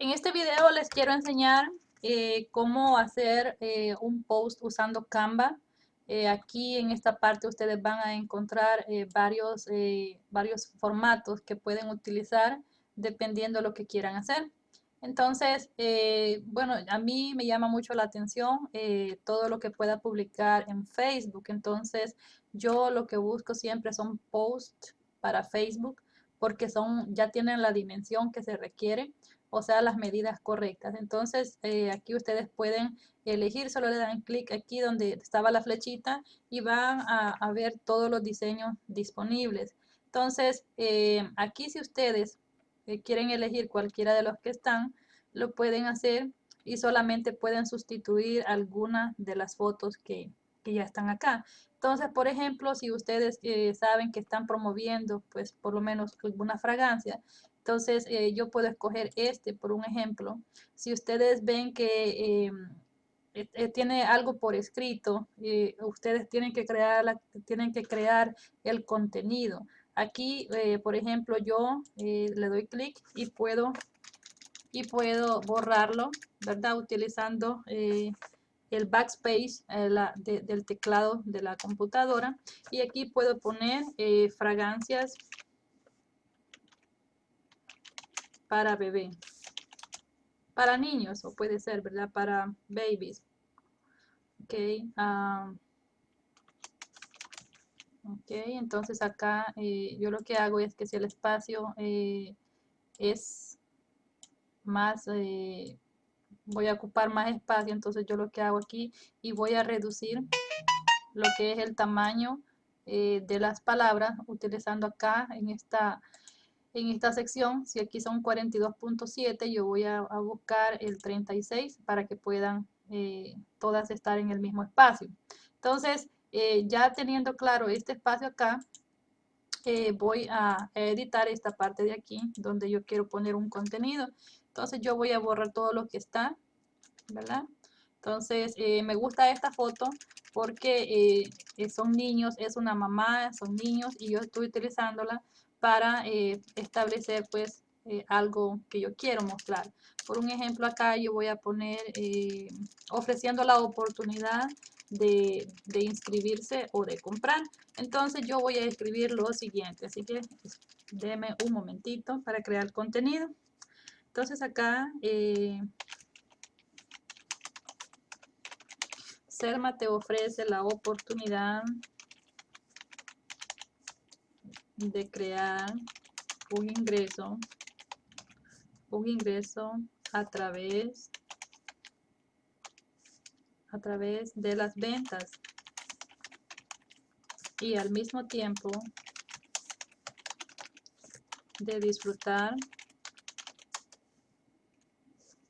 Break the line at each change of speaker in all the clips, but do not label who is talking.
En este video les quiero enseñar eh, cómo hacer eh, un post usando Canva. Eh, aquí en esta parte ustedes van a encontrar varios, varios formatos que pueden utilizar dependiendo de lo que quieran hacer. Entonces, bueno, a mí me llama mucho la atención todo lo que pueda publicar en Facebook. Entonces, yo lo que busco siempre son posts para Facebook porque son, ya tienen la dimensión que se requiere o sea, las medidas correctas. Entonces, eh, aquí ustedes pueden elegir, solo le dan clic aquí donde estaba la flechita y van a, ver todos los diseños disponibles. Entonces, eh, aquí si ustedes eh, quieren elegir cualquiera de los que están, lo pueden hacer y solamente pueden sustituir algunas de las fotos que, que ya están acá. Entonces, por ejemplo, si ustedes saben que están promoviendo, pues por lo menos alguna fragancia, entonces, eh, yo puedo escoger este, por un ejemplo. Si ustedes ven que em, eh, eh, tiene algo por escrito, ustedes tienen que, crear tienen que crear el contenido. Aquí, por ejemplo, yo le doy clic y puedo, y puedo borrarlo, ¿verdad? Utilizando el backspace del teclado de la computadora. Y aquí puedo poner fragancias para bebé. Para niños, o puede ser, ¿verdad? Para babies. Ok. Um, ok, entonces acá eh, yo lo que hago es que si el espacio eh, es más, eh, voy a ocupar más espacio, entonces yo lo que hago aquí y voy a reducir lo que es el tamaño de las palabras utilizando acá en esta en esta sección, si aquí son 42.7, yo voy a, buscar el 36 para que puedan eh, todas estar en el mismo espacio. Entonces, eh, ya teniendo claro este espacio acá, eh, voy a editar esta parte de aquí donde yo quiero poner un contenido. Entonces yo voy a borrar todo lo que está, ¿verdad? Entonces me gusta esta foto porque son niños, es una mamá, son niños y yo estoy utilizándola para eh, establecer pues eh, algo que yo quiero mostrar. Por un ejemplo acá yo voy a poner eh, ofreciendo la oportunidad de, de, inscribirse o de comprar. Entonces yo voy a escribir lo siguiente, así que déme un momentito para crear contenido. Entonces acá Selma te ofrece la oportunidad de crear un ingreso, un ingreso a través, a través de las ventas. Y al mismo tiempo de disfrutar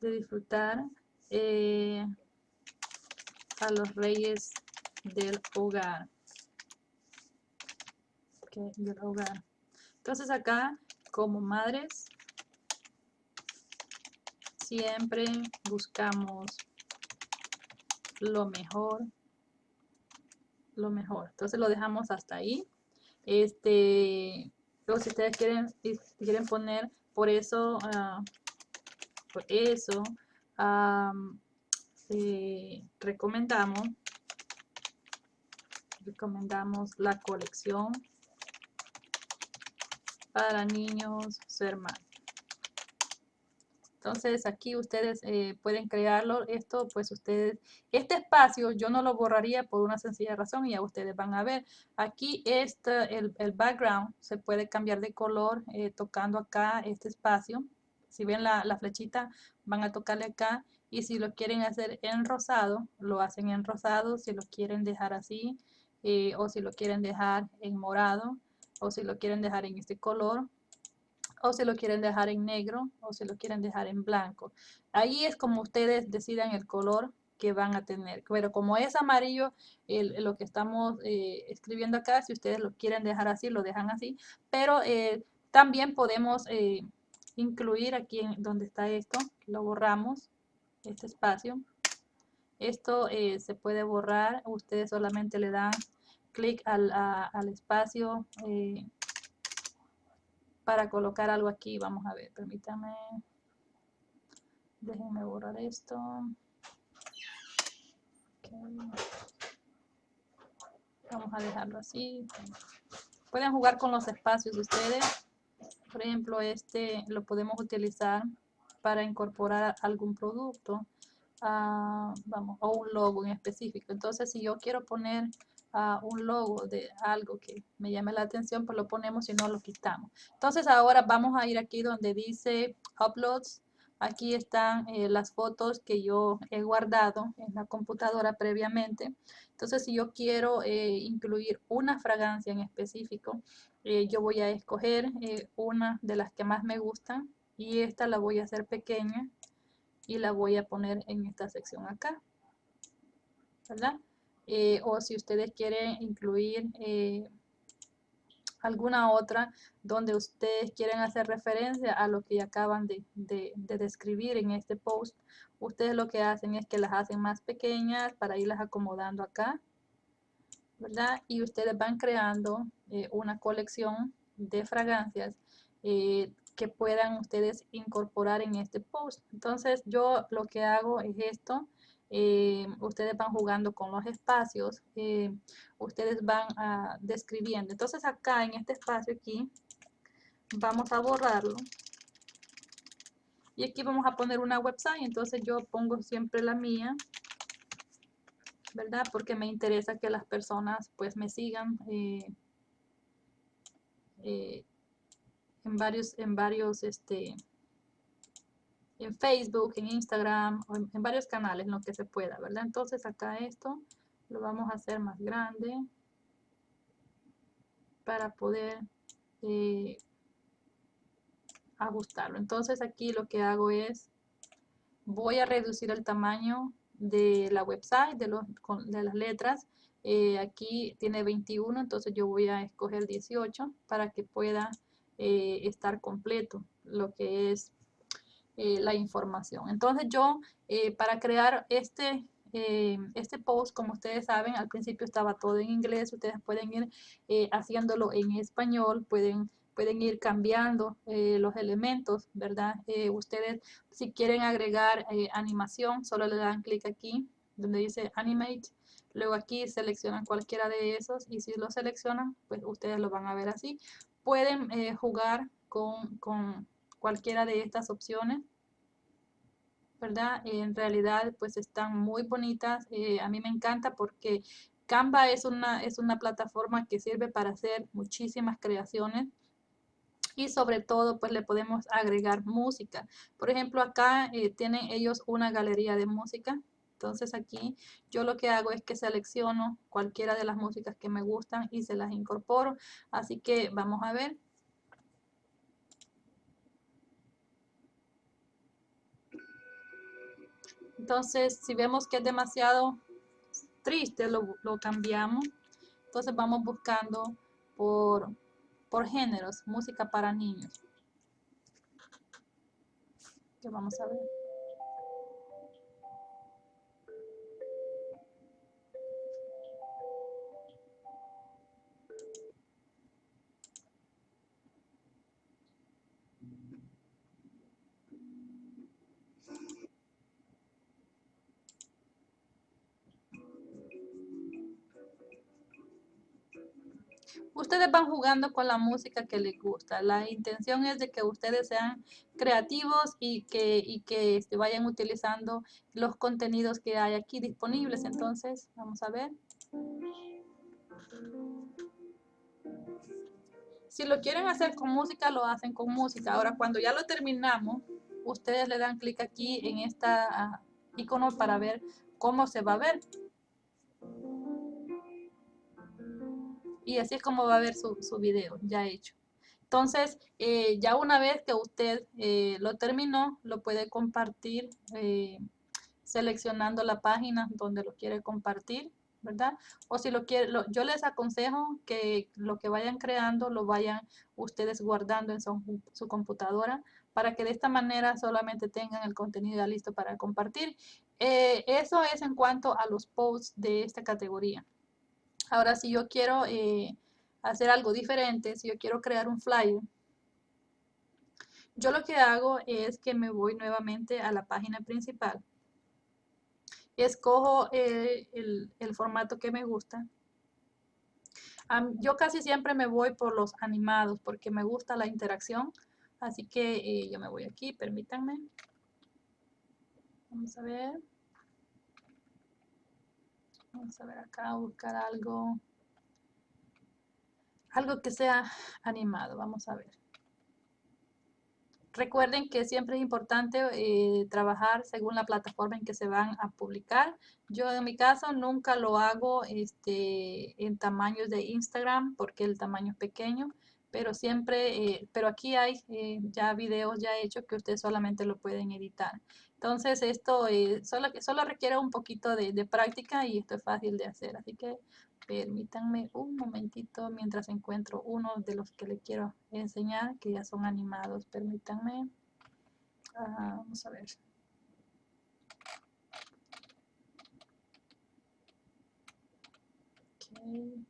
de disfrutar eh, a los reyes del hogar del hogar. Entonces acá, como madres, siempre buscamos lo mejor, lo mejor. Entonces lo dejamos hasta ahí. Este, luego si ustedes quieren, quieren poner, por eso, uh, por eso, eh, recomendamos, recomendamos la colección para niños ser más. Entonces aquí ustedes eh, pueden crearlo. Esto pues ustedes, este espacio yo no lo borraría por una sencilla razón y ya ustedes van a ver. Aquí este, el, el background se puede cambiar de color eh, tocando acá este espacio. Si ven la, la, flechita van a tocarle acá y si lo quieren hacer en rosado, lo hacen en rosado. Si lo quieren dejar así eh, o si lo quieren dejar en morado o si lo quieren dejar en este color o si lo quieren dejar en negro o si lo quieren dejar en blanco. Ahí es como ustedes decidan el color que van a tener. Pero como es amarillo lo que estamos eh, escribiendo acá, si ustedes lo quieren dejar así, lo dejan así. Pero eh, también podemos eh, incluir aquí en donde está esto, lo borramos, este espacio. Esto se puede borrar, ustedes solamente le dan clic al, al espacio eh, para colocar algo aquí. Vamos a ver, permítame. Déjenme borrar esto. Vamos a dejarlo así. Pueden jugar con los espacios ustedes. Por ejemplo, este lo podemos utilizar para incorporar algún producto. Ah, vamos, o un logo en específico. Entonces, si yo quiero poner uh, un logo de algo que me llame la atención, pues lo ponemos y no lo quitamos. Entonces, ahora vamos a ir aquí donde dice Uploads. Aquí están eh, las fotos que yo he guardado en la computadora previamente. Entonces, si yo quiero eh, incluir una fragancia en específico, eh, yo voy a escoger una de las que más me gustan y esta la voy a hacer pequeña y la voy a poner en esta sección acá. ¿Verdad? Eh, o si ustedes quieren incluir eh, alguna otra donde ustedes quieren hacer referencia a lo que acaban de, de, describir en este post, ustedes lo que hacen es que las hacen más pequeñas para irlas acomodando acá, ¿verdad? Y ustedes van creando eh, una colección de fragancias que puedan ustedes incorporar en este post. Entonces yo lo que hago es esto. Eh, ustedes van jugando con los espacios, eh, ustedes van a, describiendo. Entonces acá en este espacio aquí, vamos a borrarlo. Y aquí vamos a poner una website, entonces yo pongo siempre la mía, ¿verdad? Porque me interesa que las personas pues me sigan eh, en varios, en varios, este, en Facebook, en Instagram, o en, varios canales, en lo que se pueda, ¿verdad? Entonces acá esto lo vamos a hacer más grande para poder eh, ajustarlo. Entonces aquí lo que hago es, voy a reducir el tamaño de la website, de, los, de las letras. Eh, aquí tiene 21, entonces yo voy a escoger 18 para que pueda eh, estar completo lo que es eh, la información. Entonces yo eh, para crear este, este post, como ustedes saben, al principio estaba todo en inglés, ustedes pueden ir haciéndolo en español, pueden pueden ir cambiando los elementos, ¿verdad? ustedes, si quieren agregar animación, solo le dan clic aquí, donde dice Animate, luego aquí seleccionan cualquiera de esos, y si lo seleccionan, pues ustedes lo van a ver así pueden eh, jugar con, cualquiera de estas opciones. ¿Verdad? En realidad, pues están muy bonitas. Eh, a mí me encanta porque Canva es una, es una plataforma que sirve para hacer muchísimas creaciones y sobre todo pues le podemos agregar música. Por ejemplo acá eh, tienen ellos una galería de música entonces aquí yo lo que hago es que selecciono cualquiera de las músicas que me gustan y se las incorporo. Así que vamos a ver. Entonces, si vemos que es demasiado triste, lo, cambiamos. Entonces vamos buscando por, por géneros, música para niños. Que vamos a ver. Ustedes van jugando con la música que les gusta. La intención es de que ustedes sean creativos y que, y que se vayan utilizando los contenidos que hay aquí disponibles. Entonces, vamos a ver. Si lo quieren hacer con música, lo hacen con música. Ahora, cuando ya lo terminamos, ustedes le dan clic aquí en esta ah, icono para ver cómo se va a ver. Y así es como va a ver su, su video ya hecho. Entonces, eh, ya una vez que usted eh, lo terminó, lo puede compartir eh, seleccionando la página donde lo quiere compartir, ¿verdad? O si lo quiere, yo les aconsejo que lo que vayan creando lo vayan ustedes guardando en su, computadora para que de esta manera solamente tengan el contenido ya listo para compartir. eso es en cuanto a los posts de esta categoría. Ahora, si yo quiero eh, hacer algo diferente, si yo quiero crear un flyer, Yo lo que hago es que me voy nuevamente a la página principal. Escojo eh, el, formato que me gusta. yo casi siempre me voy por los animados porque me gusta la interacción. Así que eh, yo me voy aquí, permítanme. Vamos a ver. Vamos a ver acá, buscar algo. Algo que sea animado, vamos a ver. Recuerden que siempre es importante eh, trabajar según la plataforma en que se van a publicar. Yo en mi caso nunca lo hago este, en tamaños de Instagram porque el tamaño es pequeño, pero siempre, eh, pero aquí hay eh, ya videos ya hechos que ustedes solamente lo pueden editar. Entonces esto solo, solo requiere un poquito de, de práctica y esto es fácil de hacer. Así que Permítanme un momentito mientras encuentro uno de los que le quiero enseñar, que ya son animados. Permítanme. Ah, vamos a ver. Okay.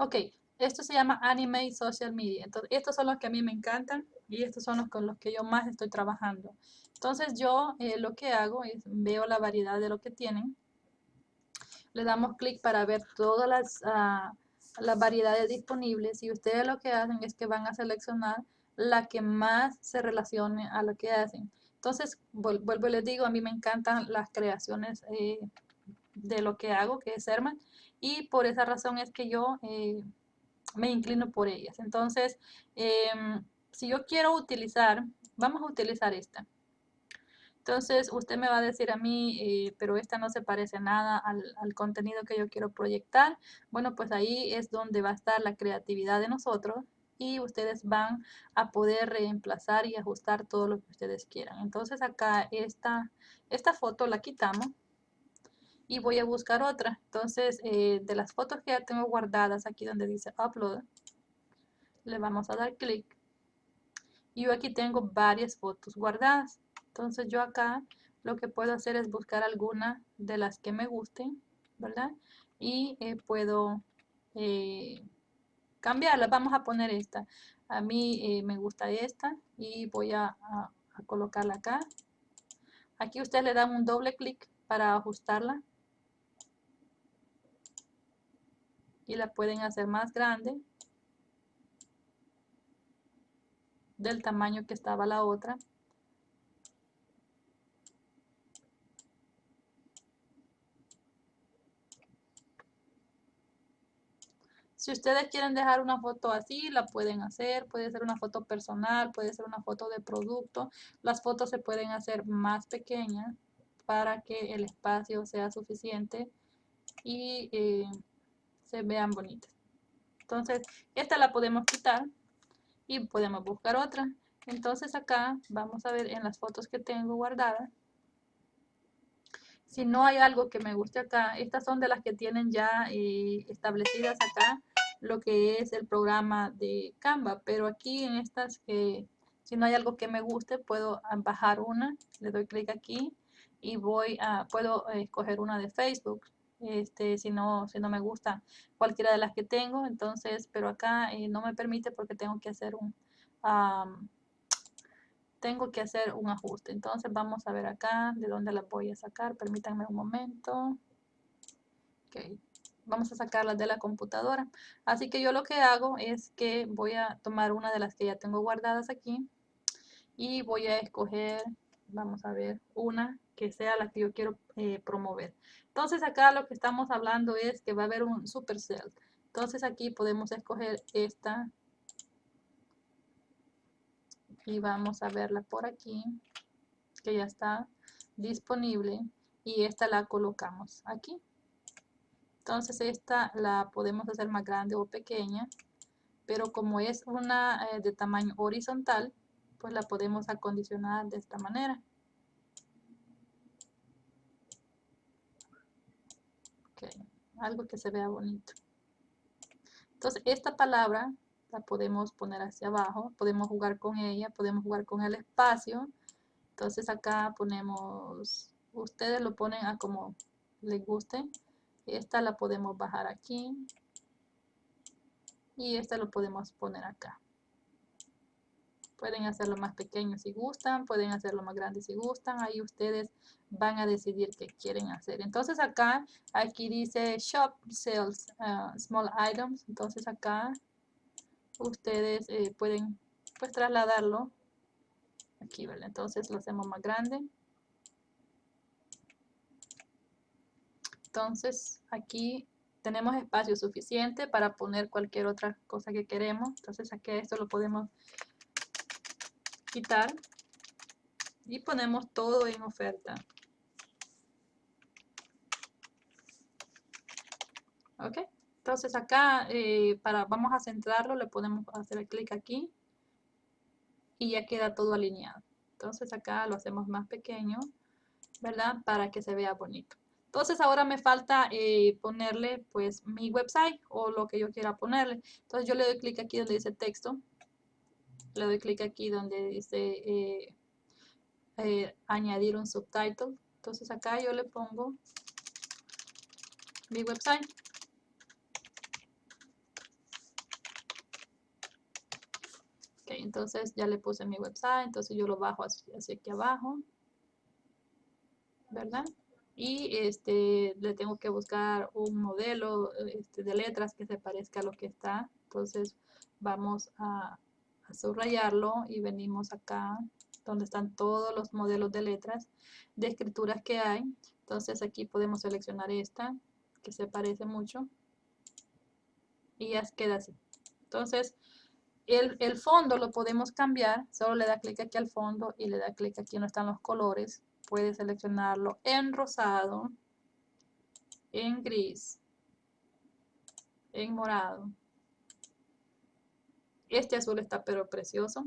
Ok, esto se llama Anime y Social Media. Entonces, estos son los que a mí me encantan y estos son los con los que yo más estoy trabajando. Entonces, yo eh, lo que hago es veo la variedad de lo que tienen. Le damos clic para ver todas las, uh, las variedades disponibles y ustedes lo que hacen es que van a seleccionar la que más se relacione a lo que hacen. Entonces, vuelvo y les digo, a mí me encantan las creaciones eh, de lo que hago, que es Herman y por esa razón es que yo eh, me inclino por ellas. Entonces, em, si yo quiero utilizar, vamos a utilizar esta. Entonces, usted me va a decir a mí, eh, pero esta no se parece nada al, al, contenido que yo quiero proyectar. Bueno, pues ahí es donde va a estar la creatividad de nosotros y ustedes van a poder reemplazar y ajustar todo lo que ustedes quieran. Entonces, acá esta, esta foto la quitamos y voy a buscar otra. Entonces, eh, de las fotos que ya tengo guardadas aquí donde dice Upload, le vamos a dar clic. Y yo aquí tengo varias fotos guardadas. Entonces, yo acá lo que puedo hacer es buscar alguna de las que me gusten, ¿verdad? Y eh, puedo eh, cambiarla. Vamos a poner esta. A mí me gusta esta y voy a, a colocarla acá. Aquí ustedes le dan un doble clic para ajustarla. Y la pueden hacer más grande del tamaño que estaba la otra. Si ustedes quieren dejar una foto así, la pueden hacer. Puede ser una foto personal, puede ser una foto de producto. Las fotos se pueden hacer más pequeñas para que el espacio sea suficiente y eh, se vean bonitas. Entonces, esta la podemos quitar y podemos buscar otra. Entonces acá vamos a ver en las fotos que tengo guardadas. Si no hay algo que me guste acá, estas son de las que tienen ya eh, establecidas acá lo que es el programa de Canva. Pero aquí en estas que si no hay algo que me guste, puedo bajar una. Le doy clic aquí y voy a, puedo escoger una de Facebook este, si, no, si no me gusta cualquiera de las que tengo, entonces, pero acá eh, no me permite porque tengo que hacer un, tengo que hacer un ajuste. Entonces vamos a ver acá de dónde la voy a sacar, permítanme un momento. Okay. Vamos a sacarlas de la computadora. Así que yo lo que hago es que voy a tomar una de las que ya tengo guardadas aquí y voy a escoger, vamos a ver, una que sea la que yo quiero eh, promover. Entonces acá lo que estamos hablando es que va a haber un supercell. Entonces aquí podemos escoger esta y vamos a verla por aquí que ya está disponible y esta la colocamos aquí. Entonces esta la podemos hacer más grande o pequeña, pero como es una eh, de tamaño horizontal, pues la podemos acondicionar de esta manera. Algo que se vea bonito. Entonces, esta palabra la podemos poner hacia abajo, podemos jugar con ella, podemos jugar con el espacio. Entonces acá ponemos, ustedes lo ponen a como les guste. Esta la podemos bajar aquí. Y esta lo podemos poner acá. Pueden hacerlo más pequeño si gustan, pueden hacerlo más grande si gustan. Ahí ustedes van a decidir qué quieren hacer. Entonces acá, aquí dice Shop Sales uh, Small Items. Entonces acá ustedes eh, pueden pues trasladarlo aquí, ¿vale? Entonces lo hacemos más grande. Entonces aquí tenemos espacio suficiente para poner cualquier otra cosa que queremos. Entonces aquí esto lo podemos y ponemos todo en oferta. Ok, entonces acá eh, para, vamos a centrarlo, le podemos hacer clic aquí y ya queda todo alineado. Entonces acá lo hacemos más pequeño, ¿verdad? Para que se vea bonito. Entonces ahora me falta eh, ponerle pues mi website o lo que yo quiera ponerle. Entonces yo le doy clic aquí donde dice texto le doy clic aquí donde dice eh, eh, añadir un subtitle. Entonces acá yo le pongo mi website. Ok, entonces ya le puse mi website, entonces yo lo bajo hacia, aquí abajo. ¿Verdad? Y este, le tengo que buscar un modelo este, de letras que se parezca a lo que está. Entonces vamos a subrayarlo y venimos acá donde están todos los modelos de letras de escrituras que hay. Entonces aquí podemos seleccionar esta que se parece mucho y ya queda así. Entonces el, el, fondo lo podemos cambiar, solo le da clic aquí al fondo y le da clic aquí donde están los colores. Puede seleccionarlo en rosado, en gris, en morado, este azul está pero precioso,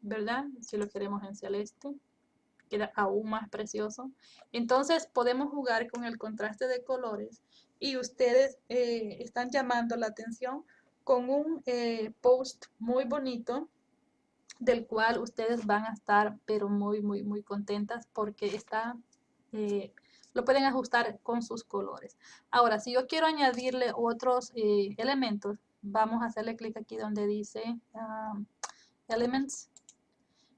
¿verdad? Si lo queremos en celeste, queda aún más precioso. Entonces podemos jugar con el contraste de colores y ustedes eh, están llamando la atención con un eh, post muy bonito del cual ustedes van a estar pero muy muy muy contentas porque está eh, lo pueden ajustar con sus colores ahora si yo quiero añadirle otros elementos vamos a hacerle clic aquí donde dice um, Elements.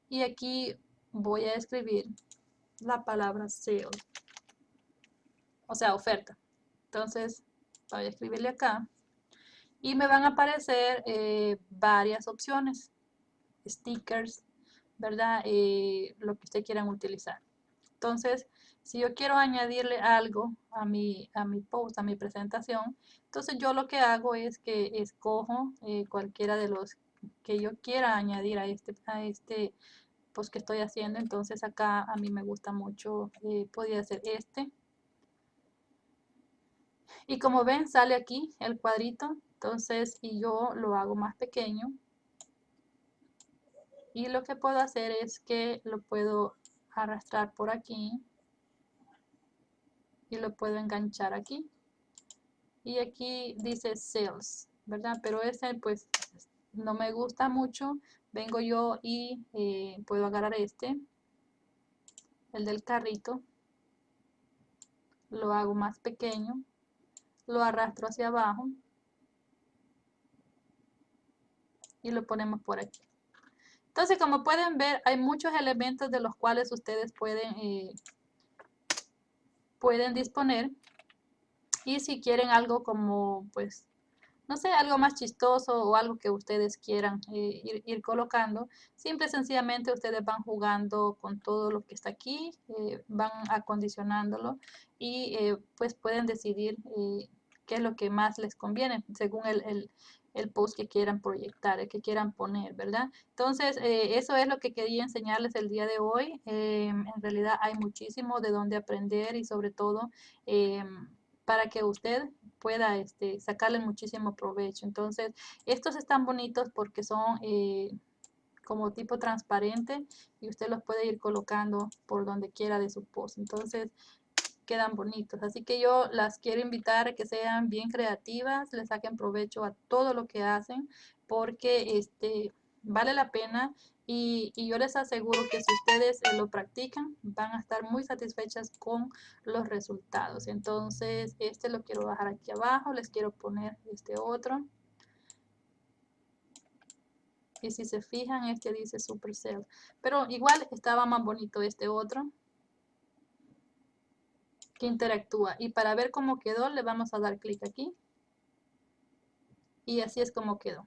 Y aquí voy a escribir la palabra sale. O sea oferta. Entonces voy a escribirle acá. Y me van a aparecer eh, varias opciones. Stickers verdad eh, lo que ustedes quieran utilizar. Entonces si yo quiero añadirle algo a mi, a mi post, a mi presentación, entonces yo lo que hago es que escojo eh, cualquiera de los que yo quiera añadir a este, a este post que estoy haciendo. Entonces acá a mí me gusta mucho, eh, podría ser este. Y como ven sale aquí el cuadrito, entonces y yo lo hago más pequeño. Y lo que puedo hacer es que lo puedo arrastrar por aquí y lo puedo enganchar aquí. Y aquí dice sales verdad pero ese pues no me gusta mucho. Vengo yo y eh, puedo agarrar este el del carrito. Lo hago más pequeño. Lo arrastro hacia abajo. Y lo ponemos por aquí. Entonces como pueden ver hay muchos elementos de los cuales ustedes pueden eh, pueden disponer. Y si quieren algo como, pues, no sé, algo más chistoso o algo que ustedes quieran eh, ir, colocando, simple sencillamente ustedes van jugando con todo lo que está aquí, eh, van acondicionándolo y eh, pues pueden decidir qué es lo que más les conviene según el, el post que quieran proyectar, el que quieran poner, ¿verdad? Entonces, eh, eso es lo que quería enseñarles el día de hoy. Em, en realidad hay muchísimo de dónde aprender y sobre todo em, para que usted pueda este, sacarle muchísimo provecho. Entonces, estos están bonitos porque son eh, como tipo transparente y usted los puede ir colocando por donde quiera de su post. Entonces, quedan bonitos. Así que yo las quiero invitar a que sean bien creativas, le saquen provecho a todo lo que hacen, porque este, vale la pena y, yo les aseguro que si ustedes eh, lo practican, van a estar muy satisfechas con los resultados. Entonces, este lo quiero bajar aquí abajo, les quiero poner este otro. Y si se fijan, este dice Supercell. Pero igual estaba más bonito este otro que interactúa. Y para ver cómo quedó, le vamos a dar clic aquí. Y así es como quedó.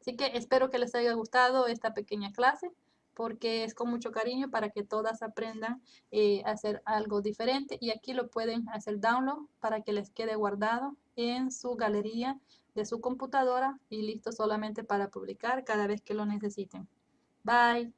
Así que espero que les haya gustado esta pequeña clase porque es con mucho cariño para que todas aprendan eh, a hacer algo diferente y aquí lo pueden hacer download para que les quede guardado en su galería de su computadora y listo solamente para publicar cada vez que lo necesiten. Bye.